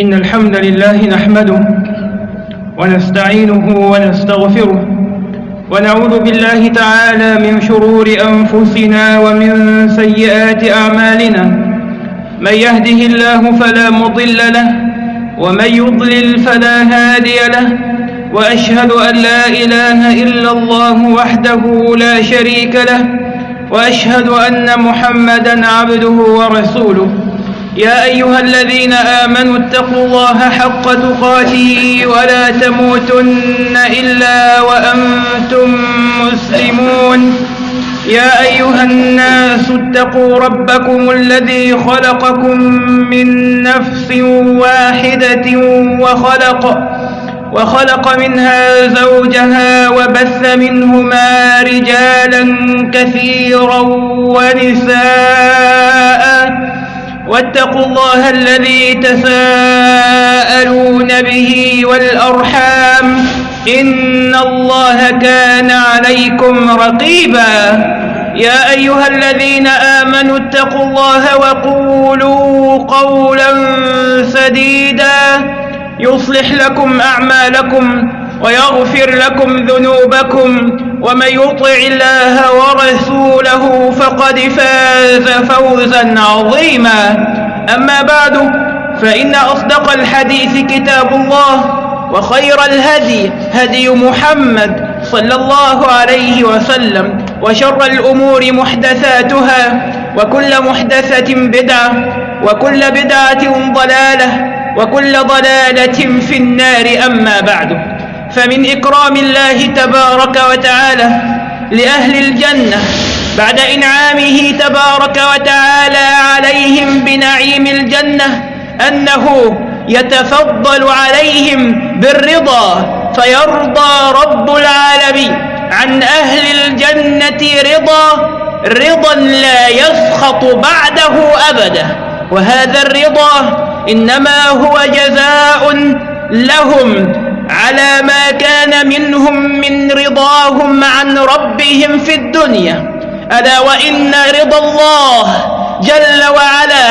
إن الحمد لله نحمده ونستعينه ونستغفره ونعوذ بالله تعالى من شرور أنفسنا ومن سيئات أعمالنا. من يهده الله فلا مضل له ومن يضلل فلا هادي له وأشهد أن لا إله إلا الله وحده لا شريك له وأشهد أن محمدا عبده ورسوله. يا أيها الذين آمنوا اتقوا الله حق تقاته ولا تموتن إلا وأنتم مسلمون. يا أيها الناس اتقوا ربكم الذي خلقكم من نفس واحدة وخلق وخلق منها زوجها وبث منهما رجالا كثيرا ونساء. واتقوا الله الذي تساءلون به والأرحام إن الله كان عليكم رقيبا. يا أيها الذين آمنوا اتقوا الله وقولوا قولا سديدا. يصلح لكم أعمالكم ويغفر لكم ذنوبكم. ومن يطع الله ورسوله فقد فاز فوزا عظيما. أما بعد فإن أصدق الحديث كتاب الله وخير الهدي هدي محمد صلى الله عليه وسلم وشر الأمور محدثاتها وكل محدثة بدعة وكل بدعة ضلالة وكل ضلالة في النار. أما بعد فمن إكرام الله تبارك وتعالى لأهل الجنة بعد إنعامه تبارك وتعالى عليهم بنعيم الجنة أنه يتفضل عليهم بالرضا فيرضى رب العالمين. عن أهل الجنة رضا رضا لا يسخط بعده أبدا. وهذا الرضا إنما هو جزاء لهم. على ما كان منهم من رضاهم عن ربهم في الدنيا. ألا وإن رضا الله جل وعلا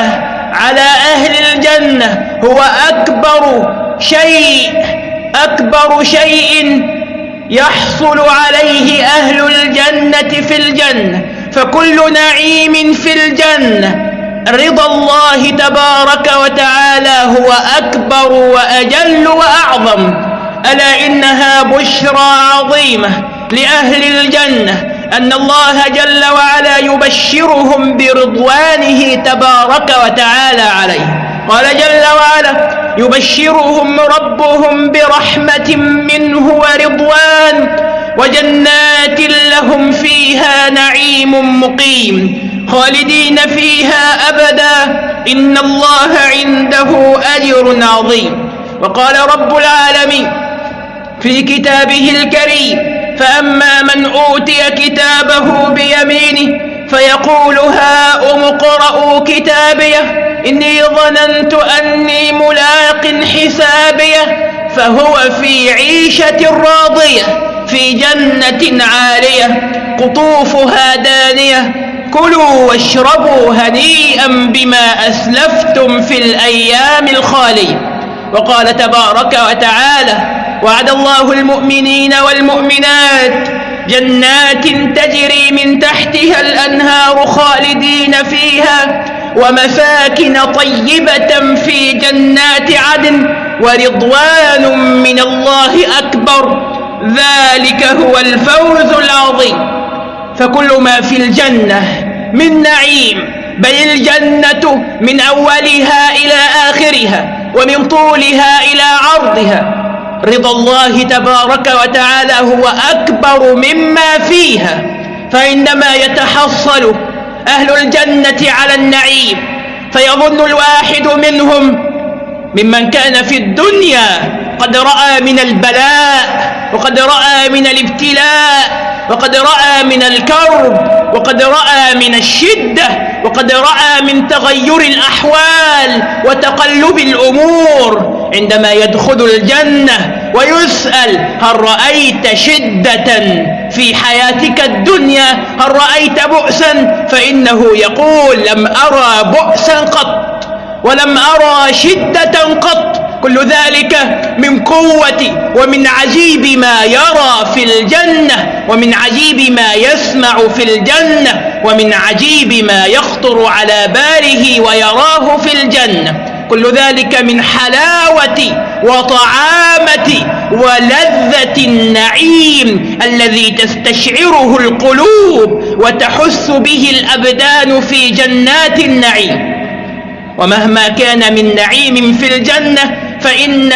على أهل الجنة هو أكبر شيء أكبر شيء يحصل عليه أهل الجنة في الجنة. فكل نعيم في الجنة. رضا الله تبارك وتعالى هو أكبر وأجل وأعظم. ألا إنها بشرى عظيمة لأهل الجنة أن الله جل وعلا يبشرهم برضوانه تبارك وتعالى عليه. قال جل وعلا يبشرهم ربهم برحمة منه ورضوان وجنات لهم فيها نعيم مقيم. خالدين فيها أبدا. إن الله عنده أجر عظيم. وقال رب العالمين في كتابه الكريم. فأما من أوتي كتابه بيمينه فيقول هاؤم اقرءوا كتابيه إني ظننت أني ملاق حسابيه فهو في عيشة راضية في جنة عالية قطوفها دانية كلوا واشربوا هنيئا بما أسلفتم في الأيام الخالية. وقال تبارك وتعالى وعد الله المؤمنين والمؤمنات جنات تجري من تحتها الأنهار خالدين فيها ومساكن طيبة في جنات عدن ورضوان من الله أكبر ذلك هو الفوز العظيم. فكل ما في الجنة من نعيم بل الجنة من أولها إلى آخرها ومن طولها إلى عرضها. رضا الله تبارك وتعالى هو أكبر مما فيها. فإنما يتحصل أهل الجنة على النعيم فيظن الواحد منهم ممن كان في الدنيا قد رأى من البلاء. وقد رأى من الابتلاء وقد رأى من الكرب وقد رأى من الشدة وقد رأى من تغير الأحوال وتقلب الأمور. عندما يدخل الجنة ويسأل هل رأيت شدة في حياتك الدنيا؟ هل رأيت بؤسا؟ فإنه يقول لم أرى بؤسا قط ولم أرى شدة قط. كل ذلك من قوة ومن عجيب ما يرى في الجنة ومن عجيب ما يسمع في الجنة ومن عجيب ما يخطر على باله ويراه في الجنة. كل ذلك من حلاوة وطعامة ولذة النعيم الذي تستشعره القلوب وتحس به الأبدان في جنات النعيم. ومهما كان من نعيم في الجنة فإن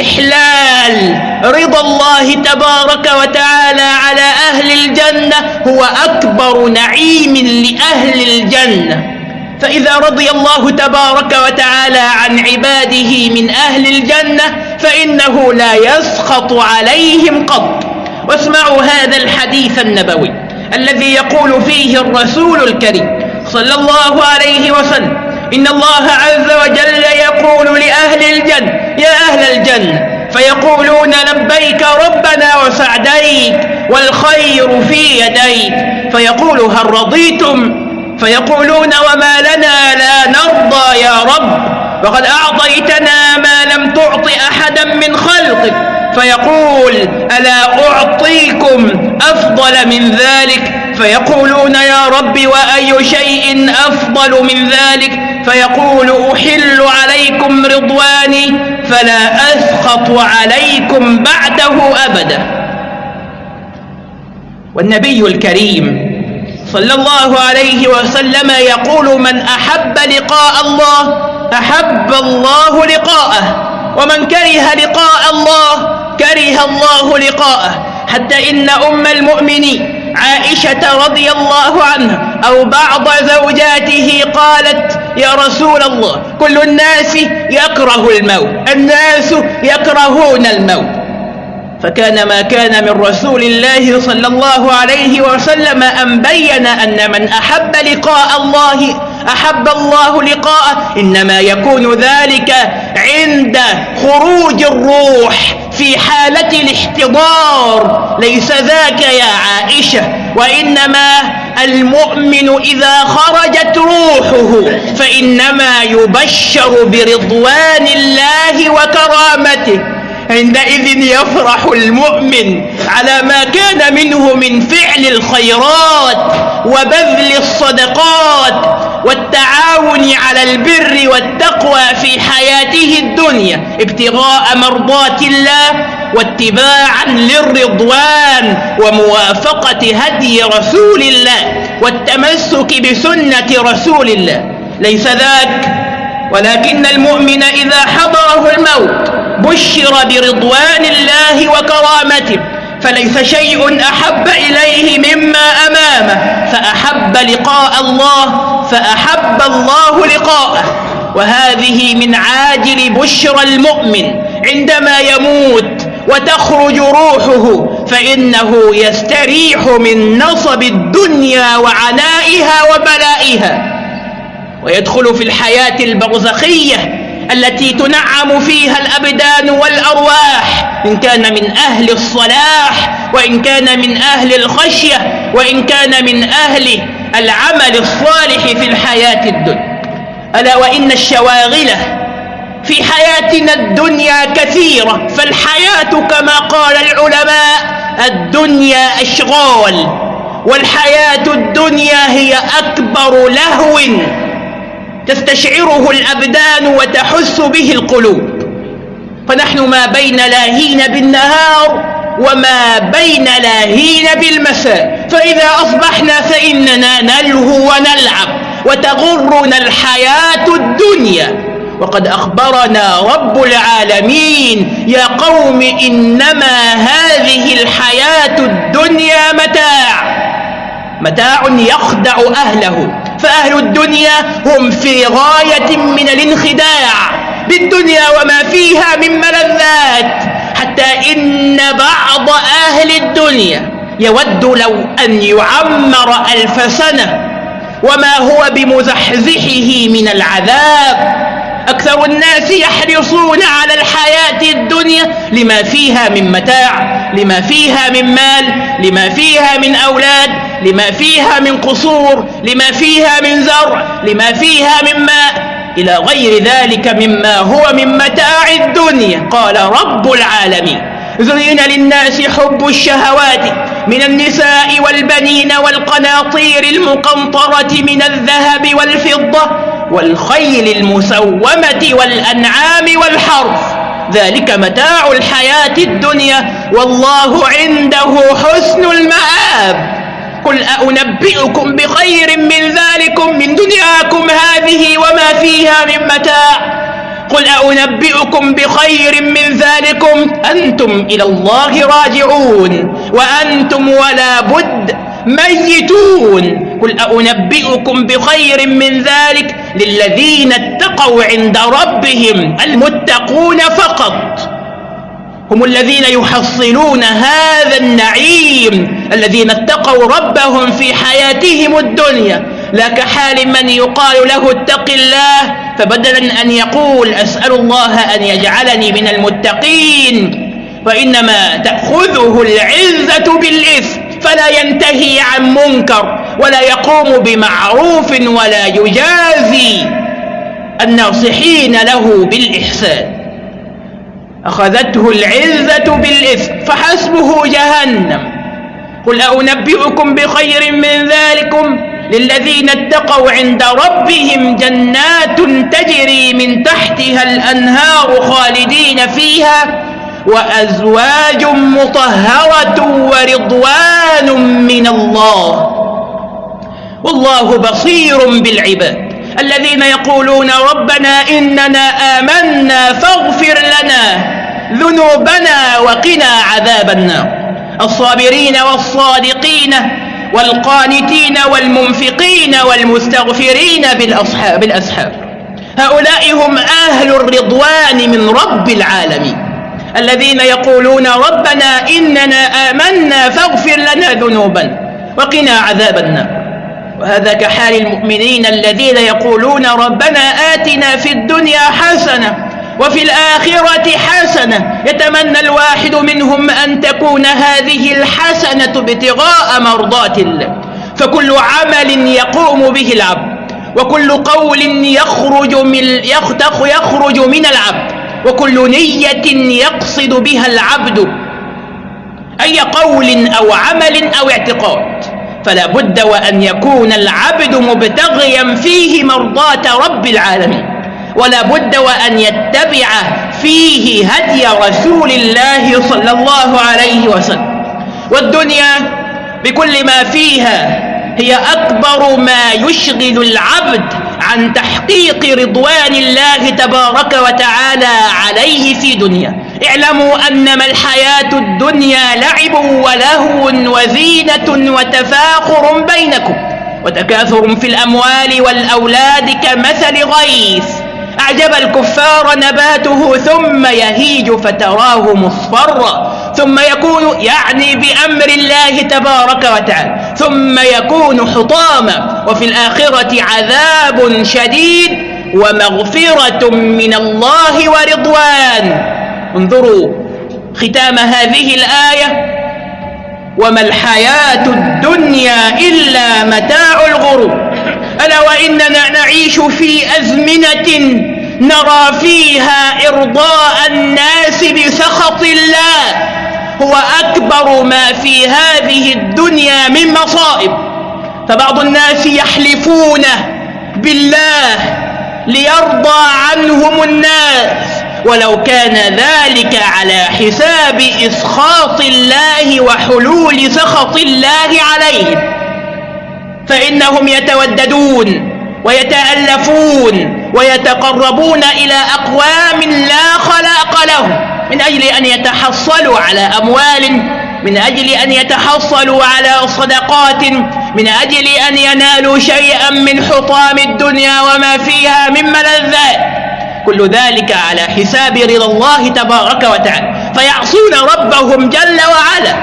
إحلال رضا الله تبارك وتعالى على أهل الجنة هو أكبر نعيم لأهل الجنة. فإذا رضي الله تبارك وتعالى عن عباده من أهل الجنة فإنه لا يسخط عليهم قط. واسمعوا هذا الحديث النبوي الذي يقول فيه الرسول الكريم صلى الله عليه وسلم إن الله عز وجل يقول لأهل الجنة يا أهل الجنة فيقولون لبيك ربنا وسعديك والخير في يديك. فيقول هل رضيتم؟ فيقولون وما لنا لا نرضى يا رب. وقد أعطيتنا ما لم تعط أحدا من خلقك. فيقول ألا أعطيكم أفضل من ذلك؟ فيقولون يا رب وأي شيء أفضل من ذلك؟ فيقول أحل عليكم رضواني فلا أسخط عليكم بعده أبدا. والنبي الكريم صلى الله عليه وسلم يقول من أحب لقاء الله أحب الله لقاءه ومن كره لقاء الله كره الله لقاءه حتى إن أم المؤمنين عائشة رضي الله عنها أو بعض زوجاته قالت يا رسول الله كل الناس يكره الموت الناس يكرهون الموت. فكان ما كان من رسول الله صلى الله عليه وسلم أن بين أن من أحب لقاء الله أحب الله لقاءه. إنما يكون ذلك عند خروج الروح في حالة الاحتضار. ليس ذاك يا عائشة. وإنما المؤمن إذا خرجت روحه فإنما يبشر برضوان الله وكرامته. عندئذ يفرح المؤمن على ما كان منه من فعل الخيرات وبذل الصدقات والتعاون على البر والتقوى في حياته الدنيا ابتغاء مرضات الله واتباعا للرضوان وموافقة هدي رسول الله والتمسك بسنة رسول الله. ليس ذاك ولكن المؤمن إذا حضره الموت بشر برضوان الله وكرامته فليس شيء أحب إليه مما أمامه فأحب لقاء الله فأحب الله لقاءه. وهذه من عاجل بشرى المؤمن عندما يموت وتخرج روحه فإنه يستريح من نصب الدنيا وعنائها وبلائها. ويدخل في الحياة البرزخية التي تنعم فيها الأبدان والأرواح إن كان من أهل الصلاح وإن كان من أهل الخشية وإن كان من أهل العمل الصالح في الحياة الدنيا. ألا وإن الشواغلة في حياتنا الدنيا كثيرة فالحياة كما قال العلماء الدنيا أشغال والحياة الدنيا هي أكبر لهو. تستشعره الأبدان وتحس به القلوب. فنحن ما بين لاهين بالنهار وما بين لاهين بالمساء. فإذا أصبحنا فإننا نلهو ونلعب وتغرنا الحياة الدنيا. وقد أخبرنا رب العالمين يا قوم إنما هذه الحياة الدنيا متاع. متاع يخدع أهله. فأهل الدنيا هم في غاية من الانخداع. بالدنيا وما فيها من ملذات. حتى إن بعض أهل الدنيا يود لو أن يعمر ألف سنة. وما هو بمزحزحه من العذاب. أكثر الناس يحرصون على الحياة الدنيا لما فيها من متاع لما فيها من مال لما فيها من أولاد لما فيها من قصور لما فيها من زرع لما فيها من ماء إلى غير ذلك مما هو من متاع الدنيا. قال رب العالمين. زين للناس حب الشهوات من النساء والبنين والقناطير المقنطرة من الذهب والفضة والخيل المسومة والأنعام والحرف ذلك متاع الحياة الدنيا والله عنده حسن المآب. قل أنبئكم بخير من ذلكم من دنياكم هذه وما فيها من متاع. قل أنبئكم بخير من ذلكم. أنتم إلى الله راجعون وأنتم ولا بد ميتون. قل أنبئكم بخير من ذلك للذين اتقوا عند ربهم المتقون فقط. هم الذين يحصلون هذا النعيم الذين اتقوا ربهم في حياتهم الدنيا. لا كحال من يقال له اتق الله فبدلا أن يقول أسأل الله أن يجعلني من المتقين. وإنما تأخذه العزة بالإثم فلا ينتهي عن منكر. ولا يقوم بمعروف ولا يجازي الناصحين له بالإحسان. أخذته العزة بالإثم فحسبه جهنم. قل أنبئكم بخير من ذلكم؟ للذين اتقوا عند ربهم جنات تجري من تحتها الأنهار خالدين فيها وأزواج مطهرة ورضوان من الله. والله بصير بالعباد. الذين يقولون ربنا إننا آمنا فاغفر لنا ذنوبنا وقنا عذاب النار. الصابرين والصادقين والقانتين والمنفقين والمستغفرين بالأصحاب بالأسحاب هؤلاء هم أهل الرضوان من رب العالمين. الذين يقولون ربنا إننا آمنا فاغفر لنا ذنوبا وقنا عذاب النار. وهذا كحال المؤمنين الذين يقولون ربنا آتنا في الدنيا حسنة وفي الآخرة حسنة. يتمنى الواحد منهم أن تكون هذه الحسنة ابتغاء مرضات الله. فكل عمل يقوم به العبد وكل قول يخرج من يخرج من العبد وكل نية يقصد بها العبد. أي قول أو عمل أو اعتقاد. فلا بد وأن يكون العبد مبتغيا فيه مرضاة رب العالمين. ولا بد وأن يتبع فيه هدي رسول الله صلى الله عليه وسلم. والدنيا بكل ما فيها هي أكبر ما يشغل العبد عن تحقيق رضوان الله تبارك وتعالى عليه في دنيا اعلموا أنما الحياة الدنيا لعب ولهو وزينة وتفاخر بينكم وتكاثر في الأموال والأولاد كمثل غيث. أعجب الكفار نباته ثم يهيج فتراه مصفرا. ثم يكون يعني بأمر الله تبارك وتعالى. ثم يكون حطاما. وفي الآخرة عذاب شديد ومغفرة من الله ورضوان. انظروا ختام هذه الآية وما الحياة الدنيا إلا متاع الغرور. ألا وإننا نعيش في أزمنة نرى فيها إرضاء الناس بسخط الله. هو أكبر ما في هذه الدنيا من مصائب. فبعض الناس يحلفون بالله ليرضى عنهم الناس. ولو كان ذلك على حساب إسخاط الله وحلول سخط الله عليهم فإنهم يتوددون ويتألفون ويتقربون إلى أقوام لا خلاق لهم. من أجل أن يتحصلوا على أموال من أجل أن يتحصلوا على صدقات من أجل أن ينالوا شيئا من حطام الدنيا وما فيها من ملذات. كل ذلك على حساب رضا الله تبارك وتعالى. فيعصون ربهم جل وعلا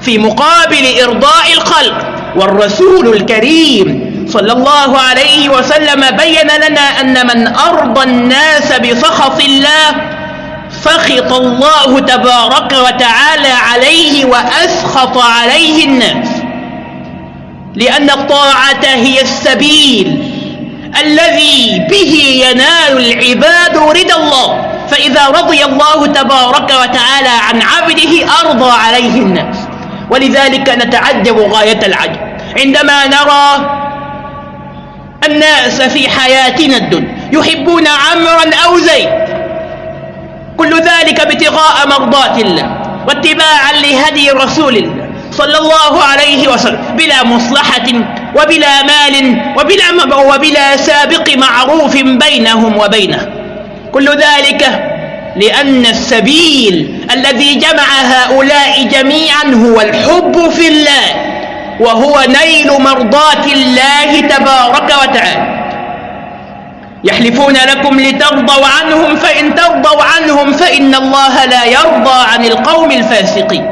في مقابل إرضاء الخلق. والرسول الكريم صلى الله عليه وسلم بين لنا أن من أرضى الناس بسخط الله سخط الله تبارك وتعالى عليه وأسخط عليه الناس. لأن الطاعة هي السبيل. الذي به ينال العباد رضا الله. فإذا رضي الله تبارك وتعالى عن عبده أرضى عليه الناس. ولذلك نتعجب غاية العجب. عندما نرى الناس في حياتنا الدنيا يحبون عمرا أو زيد. كل ذلك ابتغاء مرضات الله واتباعا لهدي رسول الله صلى الله عليه وسلم بلا مصلحة وبلا مال وبلا, وبلا سابق معروف بينهم وبينه. كل ذلك لأن السبيل الذي جمع هؤلاء جميعا هو الحب في الله وهو نيل مرضات الله تبارك وتعالى. يحلفون لكم لترضوا عنهم فإن ترضوا عنهم فإن الله لا يرضى عن القوم الفاسقين.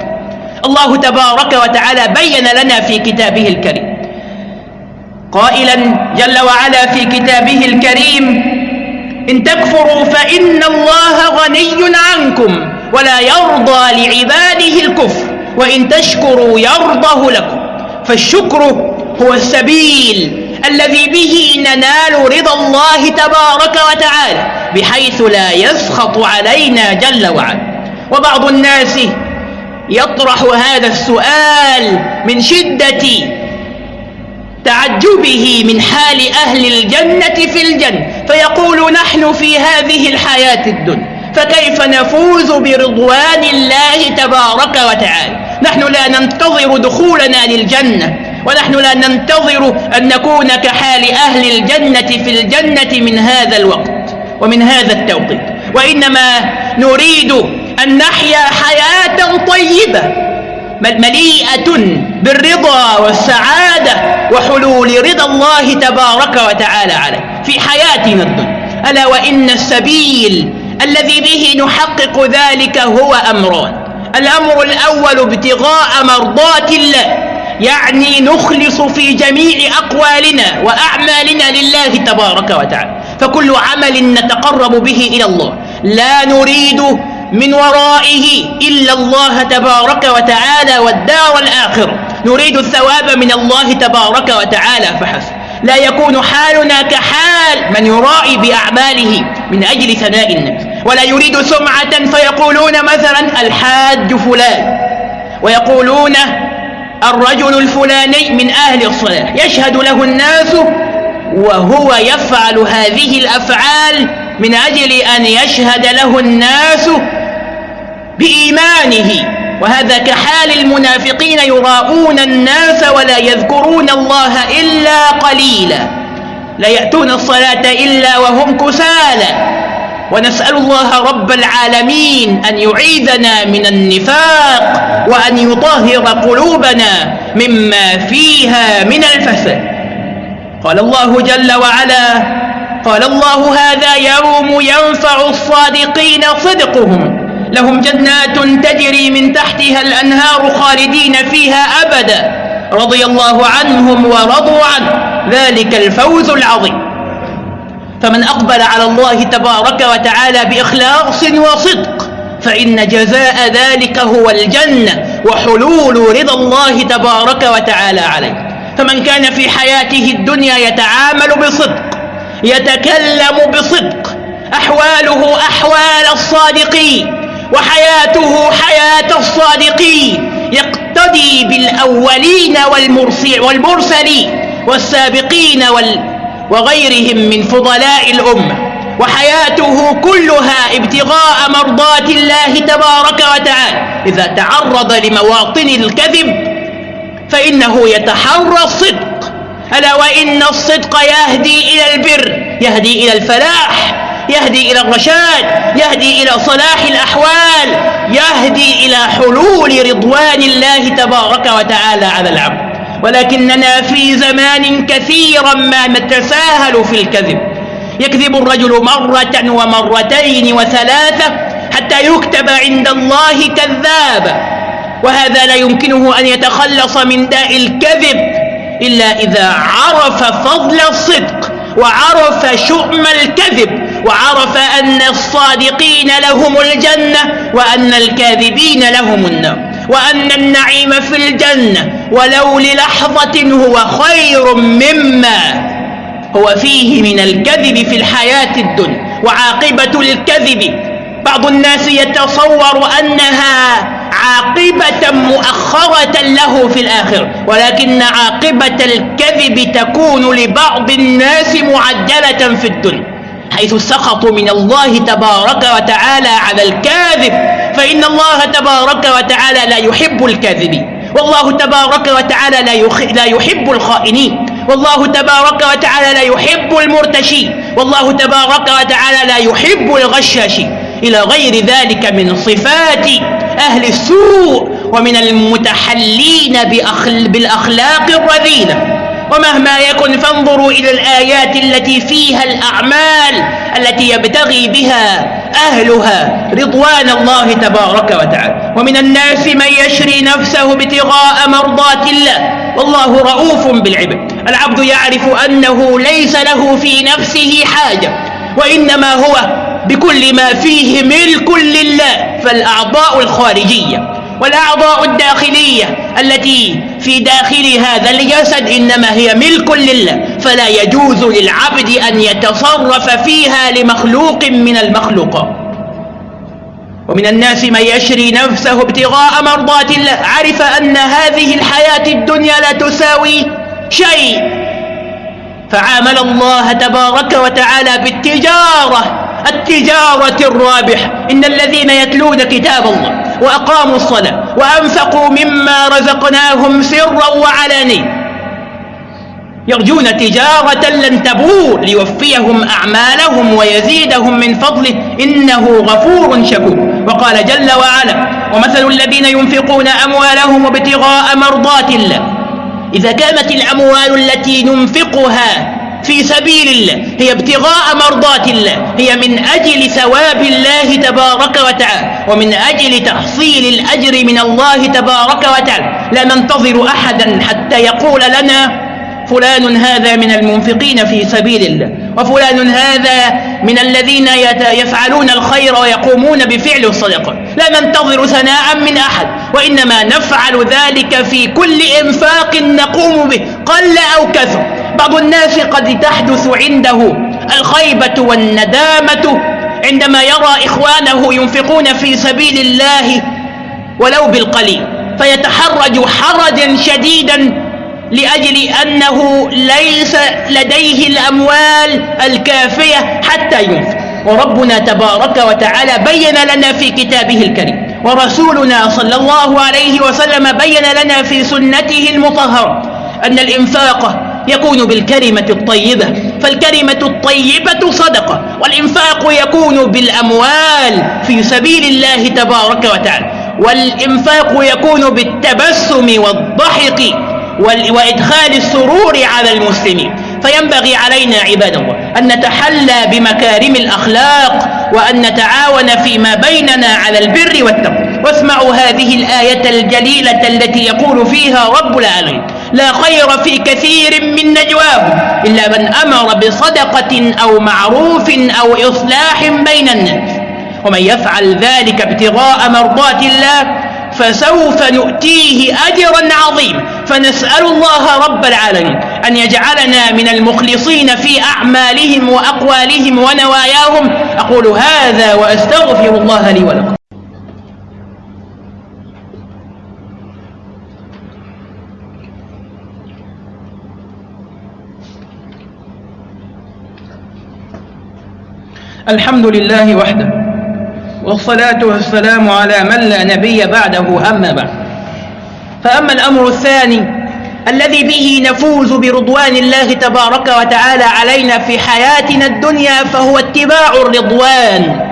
الله تبارك وتعالى بين لنا في كتابه الكريم. قائلا جل وعلا في كتابه الكريم إن تكفروا فإن الله غني عنكم ولا يرضى لعباده الكفر وإن تشكروا يرضه لكم. فالشكر هو السبيل الذي به ننال رضا الله تبارك وتعالى بحيث لا يسخط علينا جل وعلا. وبعض الناس يطرح هذا السؤال من شدة تعجبه من حال أهل الجنة في الجنة فيقول نحن في هذه الحياة الدنيا فكيف نفوز برضوان الله تبارك وتعالى؟ نحن لا ننتظر دخولنا للجنة ونحن لا ننتظر أن نكون كحال أهل الجنة في الجنة من هذا الوقت ومن هذا التوقيت وإنما نريد أن نحيا حياة طيبة مليئة بالرضا والسعادة وحلول رضا الله تبارك وتعالى عليه في حياتنا الدنيا. ألا وإن السبيل الذي به نحقق ذلك هو أمران. الأمر الأول ابتغاء مرضات الله يعني نخلص في جميع أقوالنا وأعمالنا لله تبارك وتعالى. فكل عمل نتقرب به إلى الله. لا نريد من ورائه إلا الله تبارك وتعالى والدار الآخرة نريد الثواب من الله تبارك وتعالى فحسب. لا يكون حالنا كحال من يرائي بأعماله من أجل ثناء الناس ولا يريد سمعة فيقولون مثلا الحاج فلان ويقولون الرجل الفلاني من أهل الصلاة. يشهد له الناس وهو يفعل هذه الأفعال من أجل أن يشهد له الناس بإيمانه وهذا كحال المنافقين يراءون الناس ولا يذكرون الله إلا قليلا. لا يأتون الصلاة إلا وهم كسالى. ونسأل الله رب العالمين أن يعيذنا من النفاق وأن يطهر قلوبنا مما فيها من الفساد. قال الله جل وعلا قال الله هذا يوم ينفع الصادقين صدقهم. لهم جنات تجري من تحتها الأنهار خالدين فيها أبدا. رضي الله عنهم ورضوا عنه. ذلك الفوز العظيم. فمن أقبل على الله تبارك وتعالى بإخلاص وصدق فإن جزاء ذلك هو الجنة وحلول رضا الله تبارك وتعالى عليه. فمن كان في حياته الدنيا يتعامل بصدق يتكلم بصدق أحواله أحوال الصادقين وحياته حياة الصادقين يقتدي بالأولين والمرسلين والسابقين وال وغيرهم من فضلاء الأمة. وحياته كلها ابتغاء مرضات الله تبارك وتعالى. إذا تعرض لمواطن الكذب فإنه يتحرى الصدق. ألا وإن الصدق يهدي إلى البر يهدي إلى الفلاح يهدي إلى الرشاد يهدي إلى صلاح الأحوال يهدي إلى حلول رضوان الله تبارك وتعالى على العبد. ولكننا في زمان كثيرا ما نتساهل في الكذب. يكذب الرجل مرة ومرتين وثلاثة حتى يكتب عند الله كذابا وهذا لا يمكنه أن يتخلص من داء الكذب إلا إذا عرف فضل الصدق وعرف شؤم الكذب. وعرف أن الصادقين لهم الجنة وأن الكاذبين لهم النار وأن النعيم في الجنة ولو للحظة هو خير مما هو فيه من الكذب في الحياة الدنيا وعاقبة الكذب. بعض الناس يتصور أنها عاقبة مؤخرة له في الآخرة ولكن عاقبة الكذب تكون لبعض الناس معجلة في الدنيا. حيث سخطوا من الله تبارك وتعالى على الكاذب. فإن الله تبارك وتعالى لا يحب الكاذبين والله تبارك وتعالى لا, لا يحب الخائنين. والله تبارك وتعالى لا يحب المرتشين. والله تبارك وتعالى لا يحب الغشاشين. إلى غير ذلك من صفات أهل السوء ومن المتحلين بالأخلاق الرذيلة. ومهما يكن فانظروا إلى الآيات التي فيها الأعمال التي يبتغي بها أهلها رضوان الله تبارك وتعالى. ومن الناس من يشري نفسه ابتغاء مرضات الله. والله رؤوف بالعباد. العبد يعرف أنه ليس له في نفسه حاجة. وإنما هو بكل ما فيه ملك لله فالأعضاء الخارجية والأعضاء الداخلية التي في داخل هذا الجسد إنما هي ملك لله فلا يجوز للعبد أن يتصرف فيها لمخلوق من المخلوقات ومن الناس من يشري نفسه ابتغاء مرضات الله. عرف أن هذه الحياة الدنيا لا تساوي شيء. فعامل الله تبارك وتعالى بالتجارة التجارة الرابح إن الذين يتلون كتاب الله وأقاموا الصلاة وأنفقوا مما رزقناهم سرا وعلانية. يرجون تجارة لن تبور ليوفيهم أعمالهم ويزيدهم من فضله. إنه غفور شكور. وقال جل وعلا ومثل الذين ينفقون أموالهم ابتغاء مرضات الله. إذا كانت الأموال التي ننفقها في سبيل الله هي ابتغاء مرضات الله هي من أجل ثواب الله تبارك وتعالى ومن أجل تحصيل الأجر من الله تبارك وتعالى. لا ننتظر أحدا حتى يقول لنا فلان هذا من المنفقين في سبيل الله وفلان هذا من الذين يفعلون الخير ويقومون بفعل الصدقة. لا ننتظر ثناء من أحد وإنما نفعل ذلك في كل إنفاق نقوم به قل أو كثر. بعض الناس قد تحدث عنده. الخيبة والندامة عندما يرى إخوانه ينفقون في سبيل الله ولو بالقليل. فيتحرج حرجا شديدا لأجل أنه ليس لديه الأموال الكافية حتى ينفق. وربنا تبارك وتعالى بين لنا في كتابه الكريم. ورسولنا صلى الله عليه وسلم بين لنا في سنته المطهرة أن الإنفاق يكون بالكلمة الطيبة فالكلمة الطيبة صدقة والإنفاق يكون بالأموال في سبيل الله تبارك وتعالى والإنفاق يكون بالتبسم والضحك وإدخال السرور على المسلمين. فينبغي علينا عباد الله أن نتحلى بمكارم الأخلاق وأن نتعاون فيما بيننا على البر والتقوى. واسمعوا هذه الآية الجليلة التي يقول فيها رب العالمين. لا خير في كثير من نجواهم إلا من أمر بصدقة أو معروف أو إصلاح بين الناس. ومن يفعل ذلك ابتغاء مرضات الله فسوف نؤتيه أجرا عظيما. فنسأل الله رب العالمين أن يجعلنا من المخلصين في أعمالهم وأقوالهم ونواياهم. أقول هذا وأستغفر الله لي ولكم. الحمد لله وحده والصلاة والسلام على من لا نبي بعده أما بعد. فأما الأمر الثاني الذي به نفوز برضوان الله تبارك وتعالى علينا في حياتنا الدنيا فهو اتباع الرضوان.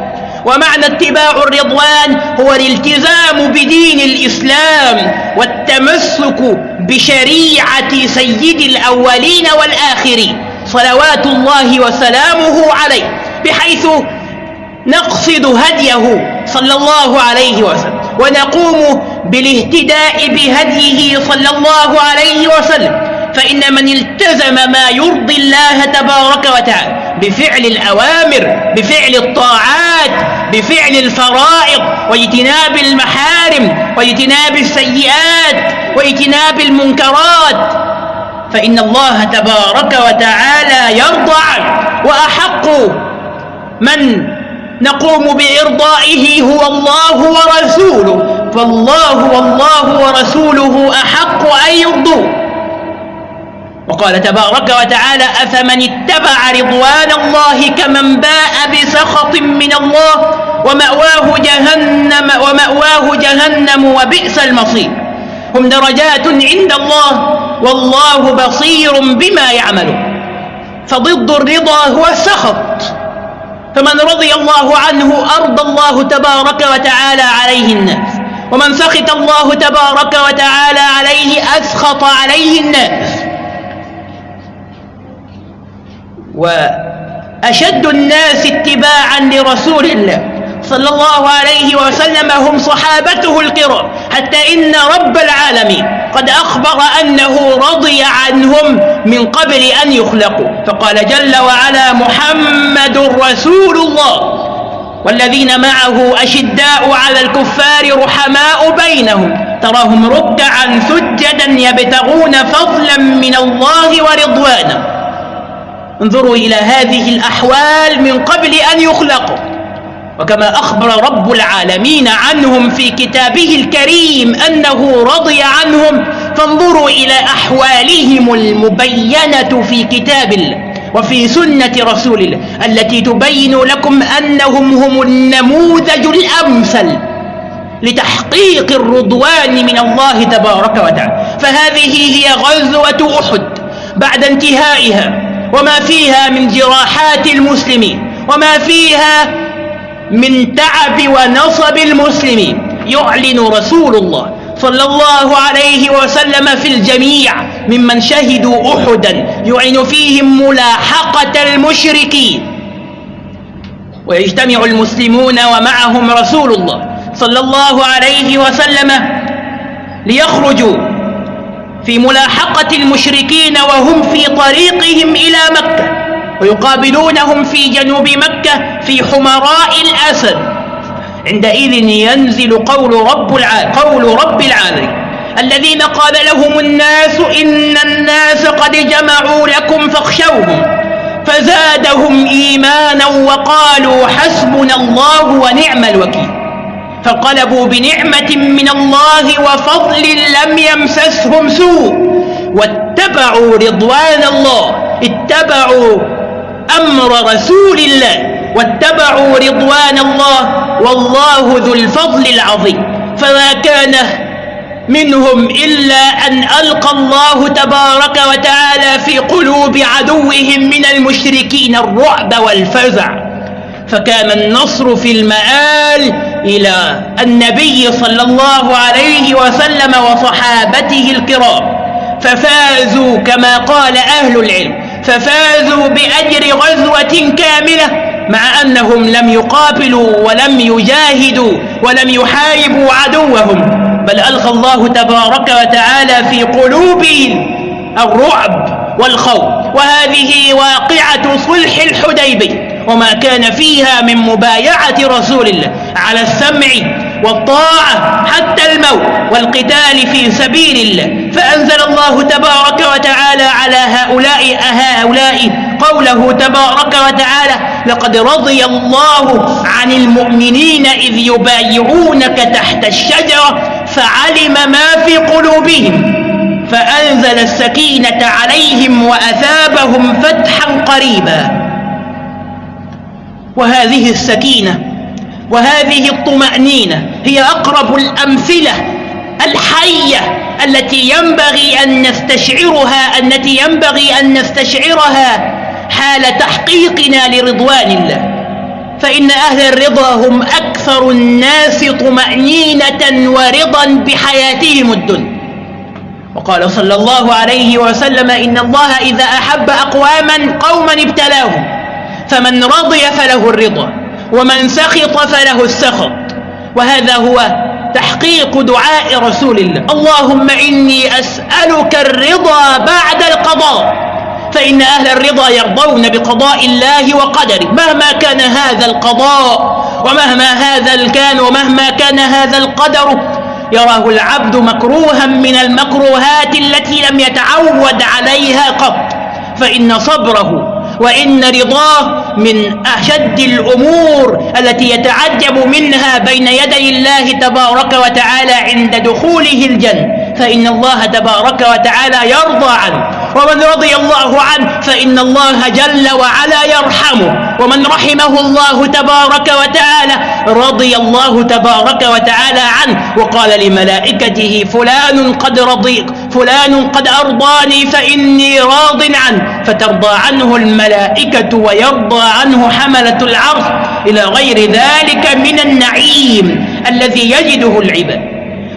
ومعنى اتباع الرضوان هو الالتزام بدين الإسلام والتمسك بشريعة سيد الأولين والآخرين. صلوات الله وسلامه عليه بحيث نقصد هديه صلى الله عليه وسلم. ونقوم بالاهتداء بهديه صلى الله عليه وسلم فإن من التزم ما يرضي الله تبارك وتعالى بفعل الأوامر بفعل الطاعات بفعل الفرائض واجتناب المحارم واجتناب السيئات واجتناب المنكرات فإن الله تبارك وتعالى يرضى عنه وأحق من نقوم بإرضائه هو الله ورسوله. فالله والله ورسوله أحق أن يرضوه. وقال تبارك وتعالى أفمن اتبع رضوان الله كمن باء بسخط من الله ومأواه جهنم ومأواه جهنم وبئس المصير. هم درجات عند الله والله بصير بما يعملون. فضد الرضا هو السخط. فمن رضي الله عنه أرضى الله تبارك وتعالى عليه الناس ومن سخط الله تبارك وتعالى عليه أسخط عليه الناس وأشد الناس اتباعا لرسول الله. صلى الله عليه وسلم هم صحابته الكرام حتى إن رب العالمين قد أخبر أنه رضي عنهم من قبل أن يخلقوا. فقال جل وعلا محمد رسول الله والذين معه أشداء على الكفار رحماء بينهم تراهم ركعا سجدا يبتغون فضلا من الله ورضوانا انظروا إلى هذه الأحوال من قبل أن يخلقوا. وكما أخبر رب العالمين عنهم في كتابه الكريم أنه رضي عنهم فانظروا إلى أحوالهم المبينة في كتاب الله وفي سنة رسول الله التي تبين لكم أنهم هم النموذج الأمثل لتحقيق الرضوان من الله تبارك وتعالى. فهذه هي غزوة أحد بعد انتهائها وما فيها من جراحات المسلمين وما فيها من تعب ونصب المسلمين. يعلن رسول الله صلى الله عليه وسلم في الجميع ممن شهدوا أحدا يعلن فيهم ملاحقة المشركين. ويجتمع المسلمون ومعهم رسول الله صلى الله عليه وسلم ليخرجوا في ملاحقة المشركين وهم في طريقهم إلى مكة ويقابلونهم في جنوب مكة في حمراء الأسد. عندئذ ينزل قول رب العالمين قول رب العالمين. الذين قال لهم الناس إن الناس قد جمعوا لكم فاخشوهم. فزادهم إيمانا وقالوا حسبنا الله ونعم الوكيل. فانقلبوا بنعمة من الله وفضل لم يمسسهم سوء. واتبعوا رضوان الله. اتبعوا أمر رسول الله. واتبعوا رضوان الله والله ذو الفضل العظيم. فما كان منهم إلا أن ألقى الله تبارك وتعالى في قلوب عدوهم من المشركين الرعب والفزع. فكان النصر في المآل إلى النبي صلى الله عليه وسلم وصحابته الكرام. ففازوا كما قال أهل العلم. ففازوا بأجر غزوة كاملة مع أنهم لم يقابلوا ولم يجاهدوا ولم يحاربوا عدوهم بل ألقى الله تبارك وتعالى في قلوبهم الرعب والخوف. وهذه واقعة صلح الحديبي وما كان فيها من مبايعة رسول الله على السمع والطاعة حتى الموت والقتال في سبيل الله. فأنزل الله تبارك وتعالى على هؤلاء هؤلاء قوله تبارك وتعالى لقد رضي الله عن المؤمنين إذ يبايعونك تحت الشجرة فعلم ما في قلوبهم. فأنزل السكينة عليهم وأثابهم فتحا قريبا. وهذه السكينة وهذه الطمأنينة هي أقرب الأمثلة الحية التي ينبغي أن نستشعرها التي ينبغي أن نستشعرها حال تحقيقنا لرضوان الله. فإن أهل الرضا هم أكثر الناس طمأنينة ورضا بحياتهم الدنيا. وقال صلى الله عليه وسلم إن الله إذا أحب أقواما قوما ابتلاهم فمن رضي فله الرضا. ومن سخط فله السخط. وهذا هو تحقيق دعاء رسول الله. اللهم إني أسألك الرضا بعد القضاء. فإن أهل الرضا يرضون بقضاء الله وقدره. مهما كان هذا القضاء ومهما هذا الكان ومهما كان هذا القدر يراه العبد مكروها من المكروهات التي لم يتعود عليها قط. فإن صبره وإن رضاه من أشد الأمور التي يتعجب منها بين يدي الله تبارك وتعالى عند دخوله الجنة. فإن الله تبارك وتعالى يرضى عنه. ومن رضي الله عنه فإن الله جل وعلا يرحمه. ومن رحمه الله تبارك وتعالى رضي الله تبارك وتعالى عنه. وقال لملائكته فلان قد رضي فلان قد أرضاني فإني راض عنه. فترضى عنه الملائكة ويرضى عنه حملة العرش. إلى غير ذلك من النعيم الذي يجده العباد.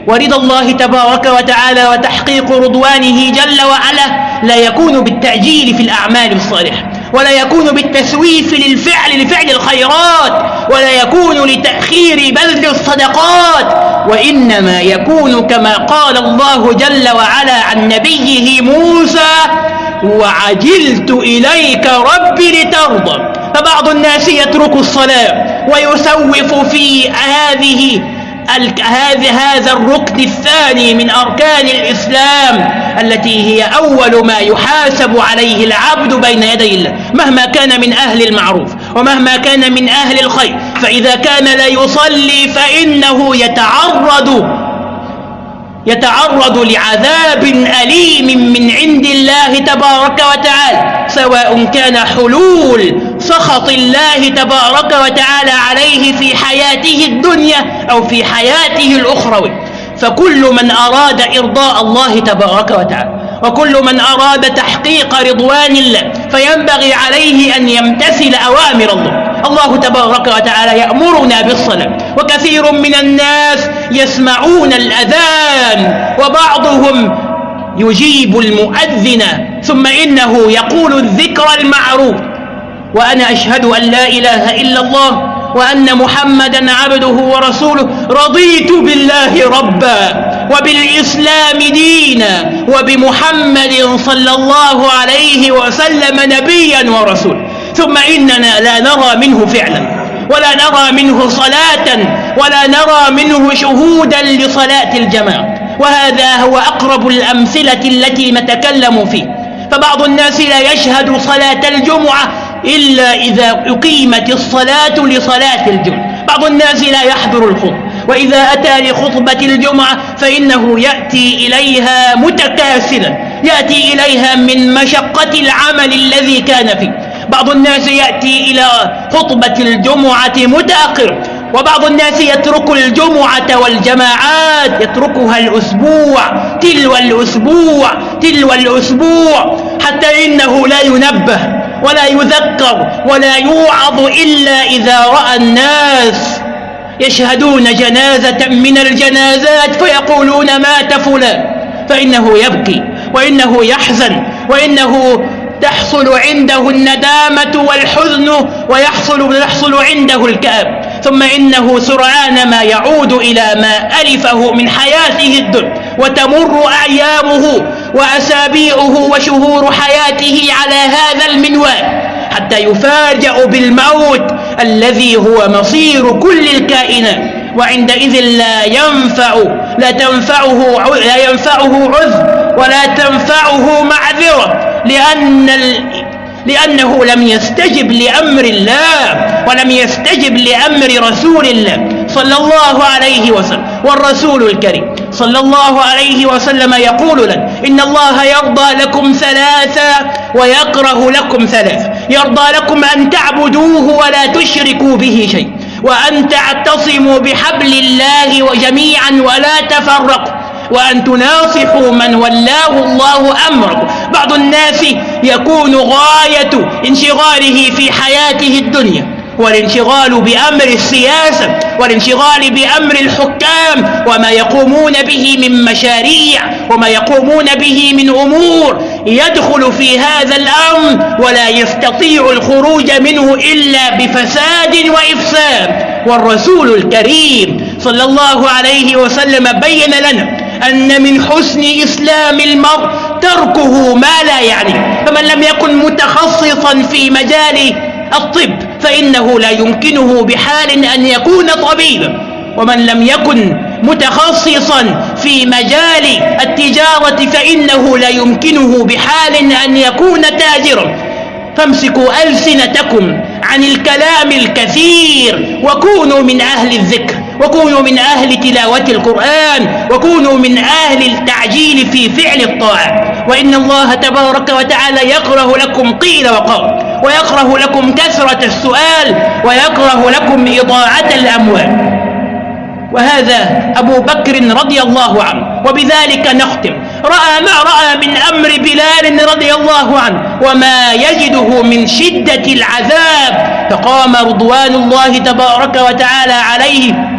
ورضا الله تبارك وتعالى وتحقيق رضوانه جل وعلا. لا يكون بالتعجيل في الأعمال الصالحة ولا يكون بالتسويف للفعل لفعل الخيرات ولا يكون لتأخير بذل الصدقات وإنما يكون كما قال الله جل وعلا عن نبيه موسى وعجلت إليك ربي لترضى فبعض الناس يترك الصلاة ويسوف في هذه هذا هذا الركن الثاني من أركان الإسلام التي هي أول ما يحاسب عليه العبد بين يدي الله مهما كان من أهل المعروف ومهما كان من أهل الخير فإذا كان لا يصلي فإنه يتعرض يتعرض لعذاب أليم من عند الله تبارك وتعالى سواء كان حلول سخط الله تبارك وتعالى عليه في حياته الدنيا أو في حياته الأخروي. فكل من أراد إرضاء الله تبارك وتعالى وكل من أراد تحقيق رضوان الله فينبغي عليه أن يمتثل أوامر الله. الله تبارك وتعالى يأمرنا بالصلاة وكثير من الناس يسمعون الأذان وبعضهم يجيب المؤذن ثم إنه يقول الذكر المعروف وأنا أشهد أن لا إله إلا الله وأن محمدا عبده ورسوله رضيت بالله ربا وبالإسلام دينا وبمحمد صلى الله عليه وسلم نبيا ورسولا ثم إننا لا نرى منه فعلا ولا نرى منه صلاة ولا نرى منه شهودا لصلاة الجماعة. وهذا هو أقرب الأمثلة التي نتكلم فيه. فبعض الناس لا يشهد صلاة الجمعة إلا إذا أقيمت الصلاة لصلاة الجمعة. بعض الناس لا يحضر الخطبة. وإذا أتى لخطبة الجمعة فإنه يأتي إليها متكاسلا. يأتي إليها من مشقة العمل الذي كان فيه. بعض الناس يأتي إلى خطبة الجمعة متأخر وبعض الناس يترك الجمعة والجماعات يتركها الأسبوع تلو الأسبوع تلو الأسبوع حتى إنه لا ينبه ولا يذكر ولا يوعظ إلا إذا رأى الناس يشهدون جنازة من الجنازات فيقولون مات فلان فإنه يبكي وإنه يحزن وإنه تحصل عنده الندامة والحزن ويحصل يحصل عنده الكآب. ثم إنه سرعان ما يعود إلى ما ألفه من حياته الدنيا وتمر أيامه وأسابيعه وشهور حياته على هذا المنوال حتى يفاجأ بالموت الذي هو مصير كل الكائنات وعندئذ لا ينفع لا تنفعه لا ينفعه عذر ولا تنفعه معذرة لأن لأنه لم يستجب لأمر الله ولم يستجب لأمر رسول الله صلى الله عليه وسلم والرسول الكريم صلى الله عليه وسلم يقول لنا إن الله يرضى لكم ثلاثا ويكره لكم ثلاثا يرضى لكم أن تعبدوه ولا تشركوا به شيء وأن تعتصموا بحبل الله جميعا ولا تفرقوا وأن تناصحوا من ولاه الله أمركم بعض الناس يكون غاية انشغاله في حياته الدنيا والانشغال بأمر السياسة والانشغال بأمر الحكام وما يقومون به من مشاريع وما يقومون به من أمور يدخل في هذا الأمر ولا يستطيع الخروج منه إلا بفساد وإفساد. والرسول الكريم صلى الله عليه وسلم بين لنا أن من حسن إسلام المرء تركه ما لا يعني. فمن لم يكن متخصصا في مجال الطب فإنه لا يمكنه بحال أن يكون طبيبا ومن لم يكن متخصصا في مجال التجارة فإنه لا يمكنه بحال أن يكون تاجرا. فامسكوا ألسنتكم عن الكلام الكثير وكونوا من أهل الذكر. وكونوا من أهل تلاوة القرآن وكونوا من أهل التعجيل في فعل الطاعة. وإن الله تبارك وتعالى يكره لكم قيل وقال ويكره لكم كثرة السؤال ويكره لكم إضاعة الأموال. وهذا أبو بكر رضي الله عنه وبذلك نختم. رأى ما رأى من أمر بلال رضي الله عنه وما يجده من شدة العذاب فقام رضوان الله تبارك وتعالى عليه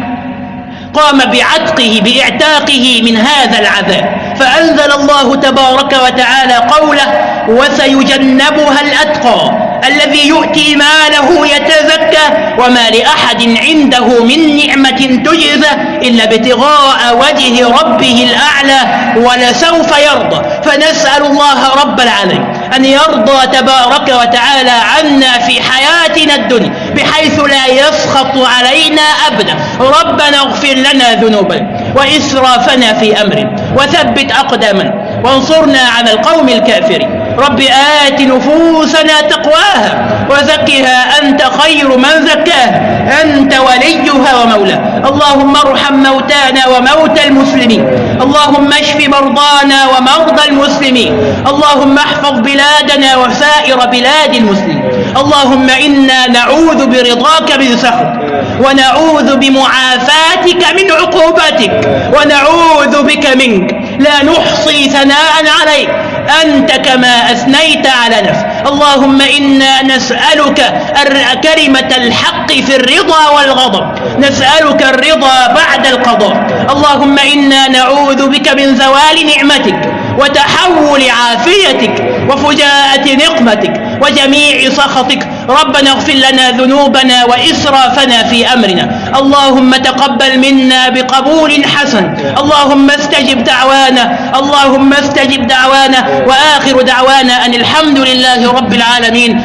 قام بعتقه بإعتاقه من هذا العذاب. فأنزل الله تبارك وتعالى قوله وسيجنبها الأتقى الذي يؤتي ماله يتزكى وما لأحد عنده من نعمة تجزى إلا ابتغاء وجه ربه الأعلى ولسوف يرضى. فنسأل الله رب العالمين. أن يرضى تبارك وتعالى عنا في حياتنا الدنيا بحيث لا يسخط علينا أبدا. ربنا اغفر لنا ذنوبنا وإسرافنا في أمرنا وثبت أقدامنا. وانصرنا على القوم الكافرين. رب آت نفوسنا تقواها وزكها أنت خير من زكاها. أنت وليها ومولاها اللهم ارحم موتانا وموتى المسلمين. اللهم اشف مرضانا ومرضى المسلمين. اللهم احفظ بلادنا وسائر بلاد المسلمين. اللهم إنا نعوذ برضاك من سخط. ونعوذ بمعافاتك من عقوبتك ونعوذ بك منك. لا نحصي ثناء عليك. أنت كما أثنيت على نفسك. اللهم إنا نسألك كلمة الحق في الرضا والغضب. نسألك الرضا بعد القضاء. اللهم إنا نعوذ بك من زوال نعمتك وتحول عافيتك وفجاءة نقمتك. وجميع سخطك. ربنا اغفر لنا ذنوبنا وإسرافنا في أمرنا. اللهم تقبل منا بقبول حسن. اللهم استجب دعوانا. اللهم استجب دعوانا. وآخر دعوانا أن الحمد لله رب العالمين.